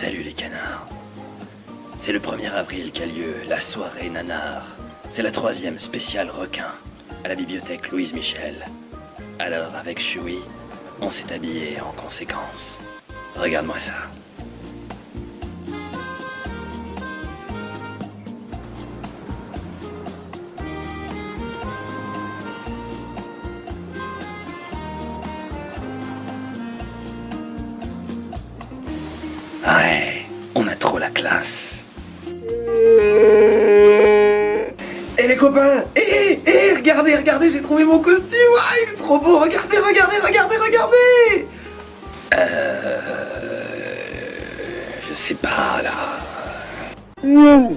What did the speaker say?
Salut les canards. C'est le 1er avril qu'a lieu la soirée nanar. C'est la troisième spéciale requin à la bibliothèque Louise Michel. Alors avec Choui, on s'est habillé en conséquence. Regarde-moi ça. Ouais, on a trop la classe. Eh les copains Eh, eh, eh, regardez, regardez, j'ai trouvé mon costume. Ah, il est trop beau. Regardez, regardez, regardez, regardez. Euh... Je sais pas là. Oh,